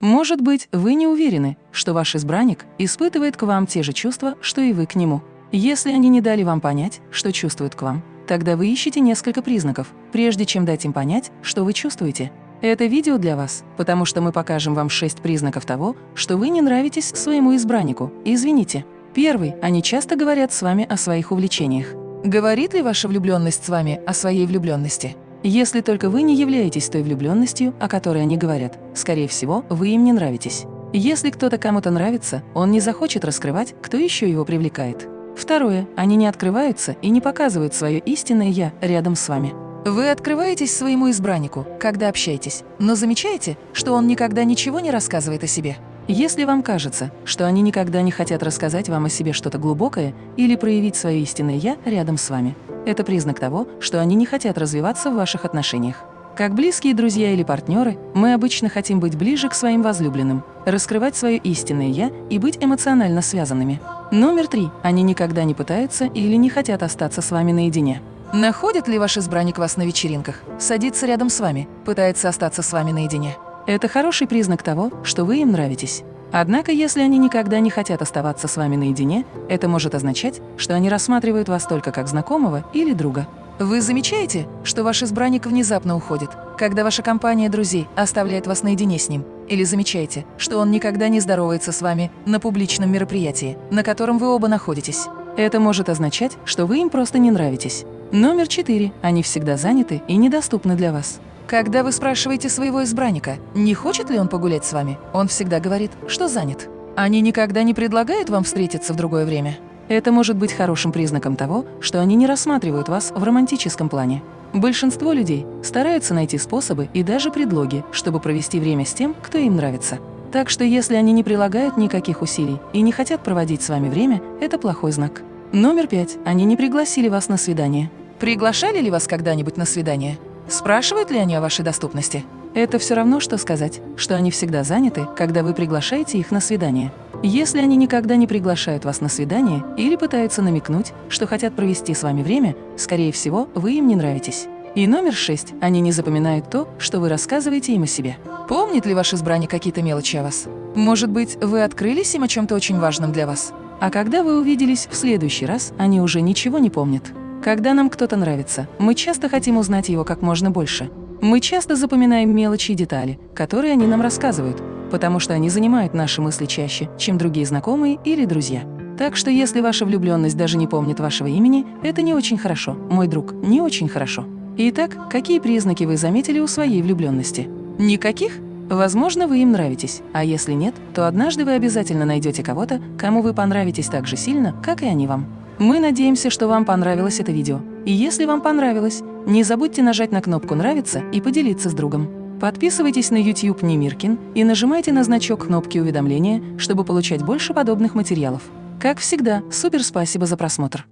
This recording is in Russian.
Может быть, вы не уверены, что ваш избранник испытывает к вам те же чувства, что и вы к нему. Если они не дали вам понять, что чувствуют к вам, тогда вы ищете несколько признаков, прежде чем дать им понять, что вы чувствуете. Это видео для вас, потому что мы покажем вам шесть признаков того, что вы не нравитесь своему избраннику. Извините. Первый. Они часто говорят с вами о своих увлечениях. Говорит ли ваша влюбленность с вами о своей влюбленности? Если только вы не являетесь той влюбленностью, о которой они говорят, скорее всего, вы им не нравитесь. Если кто-то кому-то нравится, он не захочет раскрывать, кто еще его привлекает. Второе. Они не открываются и не показывают свое истинное «я» рядом с вами. Вы открываетесь своему избраннику, когда общаетесь, но замечаете, что он никогда ничего не рассказывает о себе. Если вам кажется, что они никогда не хотят рассказать вам о себе что-то глубокое или проявить свое истинное «я» рядом с вами, это признак того, что они не хотят развиваться в ваших отношениях. Как близкие друзья или партнеры, мы обычно хотим быть ближе к своим возлюбленным, раскрывать свое истинное «я» и быть эмоционально связанными. Номер три. Они никогда не пытаются или не хотят остаться с вами наедине. Находит ли ваш избранник вас на вечеринках, садится рядом с вами, пытается остаться с вами наедине? Это хороший признак того, что вы им нравитесь. Однако, если они никогда не хотят оставаться с вами наедине, это может означать, что они рассматривают вас только как знакомого или друга. Вы замечаете, что ваш избранник внезапно уходит, когда ваша компания друзей оставляет вас наедине с ним? Или замечаете, что он никогда не здоровается с вами на публичном мероприятии, на котором вы оба находитесь? Это может означать, что вы им просто не нравитесь. Номер четыре. Они всегда заняты и недоступны для вас. Когда вы спрашиваете своего избранника, не хочет ли он погулять с вами, он всегда говорит, что занят. Они никогда не предлагают вам встретиться в другое время. Это может быть хорошим признаком того, что они не рассматривают вас в романтическом плане. Большинство людей стараются найти способы и даже предлоги, чтобы провести время с тем, кто им нравится. Так что если они не прилагают никаких усилий и не хотят проводить с вами время, это плохой знак. Номер пять. Они не пригласили вас на свидание. Приглашали ли вас когда-нибудь на свидание? Спрашивают ли они о вашей доступности? Это все равно, что сказать, что они всегда заняты, когда вы приглашаете их на свидание. Если они никогда не приглашают вас на свидание или пытаются намекнуть, что хотят провести с вами время, скорее всего, вы им не нравитесь. И номер шесть. Они не запоминают то, что вы рассказываете им о себе. Помнит ли ваш избранник какие-то мелочи о вас? Может быть, вы открылись им о чем-то очень важном для вас? А когда вы увиделись в следующий раз, они уже ничего не помнят. Когда нам кто-то нравится, мы часто хотим узнать его как можно больше. Мы часто запоминаем мелочи и детали, которые они нам рассказывают, потому что они занимают наши мысли чаще, чем другие знакомые или друзья. Так что если ваша влюбленность даже не помнит вашего имени, это не очень хорошо, мой друг, не очень хорошо. Итак, какие признаки вы заметили у своей влюбленности? Никаких? Возможно, вы им нравитесь, а если нет, то однажды вы обязательно найдете кого-то, кому вы понравитесь так же сильно, как и они вам. Мы надеемся, что вам понравилось это видео. И если вам понравилось, не забудьте нажать на кнопку «Нравится» и поделиться с другом. Подписывайтесь на YouTube Немиркин и нажимайте на значок кнопки уведомления, чтобы получать больше подобных материалов. Как всегда, супер спасибо за просмотр!